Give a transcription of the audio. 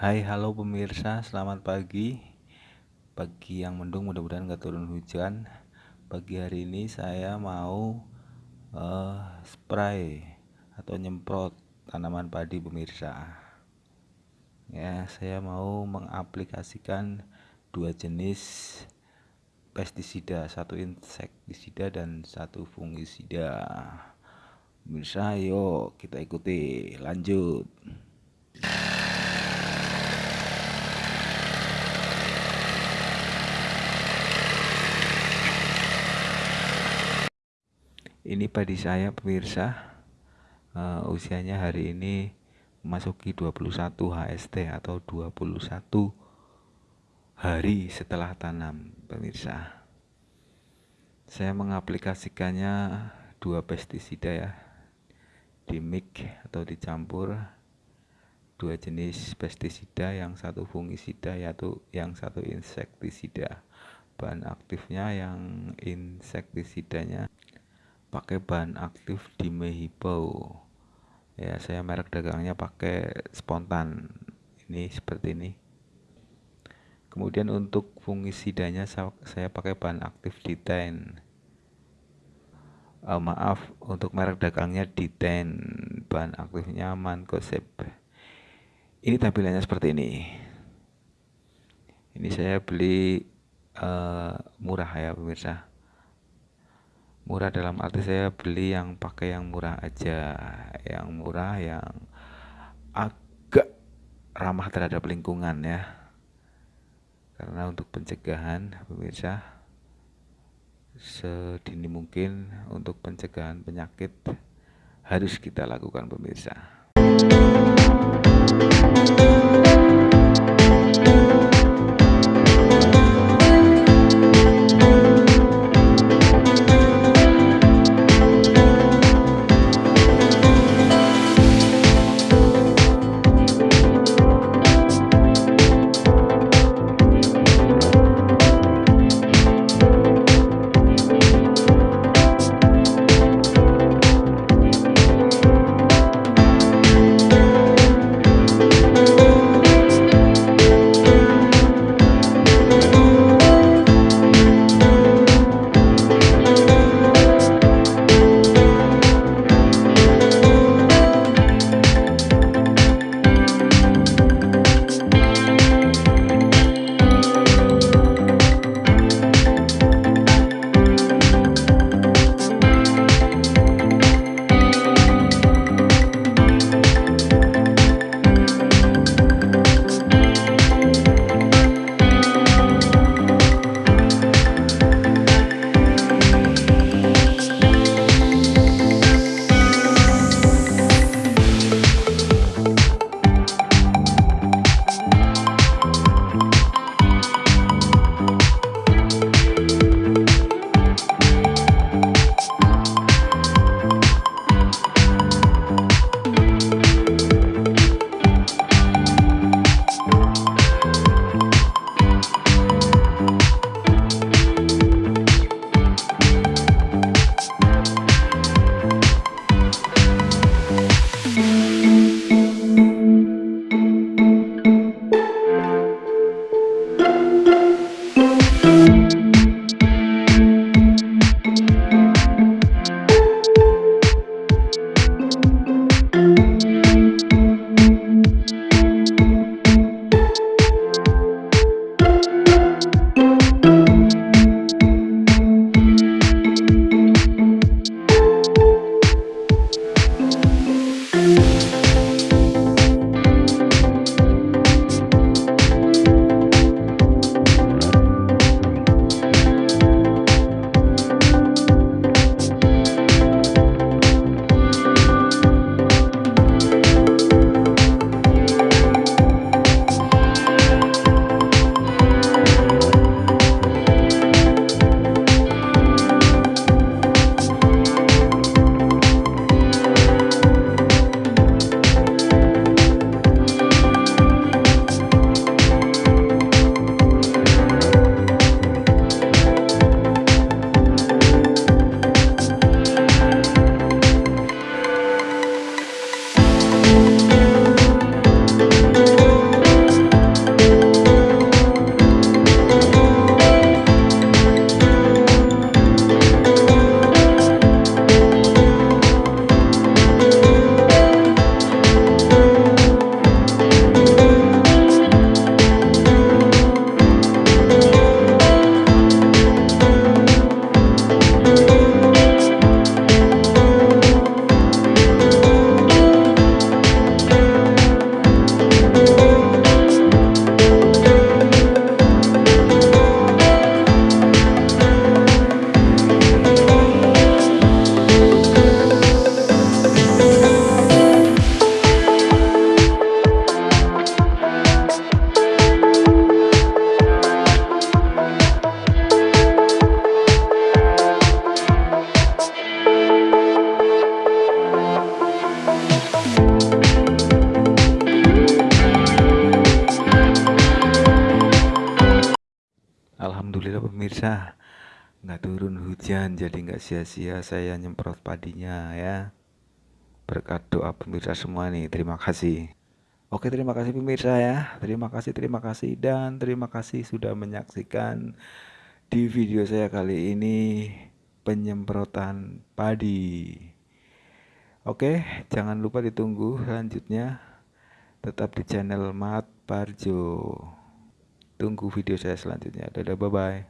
Hai halo pemirsa. Selamat pagi. Pagi yang mendung mudah-mudahan gak turun hujan. Pagi hari ini saya mau uh, spray atau nyemprot tanaman padi pemirsa. Ya saya mau mengaplikasikan dua jenis pestisida Satu insektisida dan satu fungisida. Pemirsa yuk kita ikuti. Lanjut ini padi saya pemirsa uh, usianya hari ini memasuki 21 HST atau 21 hari setelah tanam pemirsa. Saya mengaplikasikannya dua pestisida ya di mix atau dicampur dua jenis pestisida yang satu fungisida yaitu yang satu insektisida. Bahan aktifnya yang insektisidanya pakai bahan aktif di Mehipo ya saya merek dagangnya pakai spontan. Ini seperti ini. Kemudian untuk fungisidanya saya pakai bahan aktif di ten uh, maaf untuk merek dagangnya di ten bahan aktifnya mankosep ini tampilannya seperti ini. Ini saya beli uh, murah ya pemirsa murah dalam arti saya beli yang pakai yang murah aja. Yang murah yang agak ramah terhadap lingkungan ya. Karena untuk pencegahan pemirsa sedini mungkin untuk pencegahan penyakit harus kita lakukan pemirsa pemirsa nggak turun hujan jadi nggak sia-sia. Saya nyemprot padinya ya. Berkat doa pemirsa semua nih terima kasih. Oke terima kasih pemirsa ya. Terima kasih terima kasih dan terima kasih sudah menyaksikan di video saya kali ini penyemprotan padi. Oke jangan lupa ditunggu selanjutnya. Tetap di channel Mat Parjo. Tunggu video saya selanjutnya. Dadah bye bye